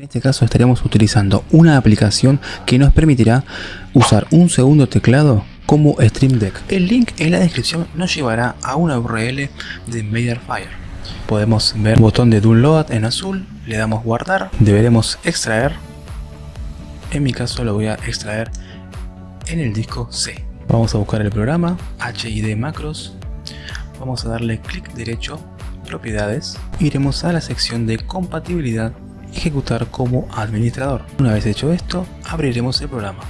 En este caso estaremos utilizando una aplicación que nos permitirá usar un segundo teclado como Stream Deck. El link en la descripción nos llevará a una URL de Mediafire. Podemos ver el botón de download en azul, le damos guardar, deberemos extraer. En mi caso lo voy a extraer en el disco C. Vamos a buscar el programa HID Macros. Vamos a darle clic derecho, propiedades. Iremos a la sección de compatibilidad ejecutar como administrador. Una vez hecho esto, abriremos el programa.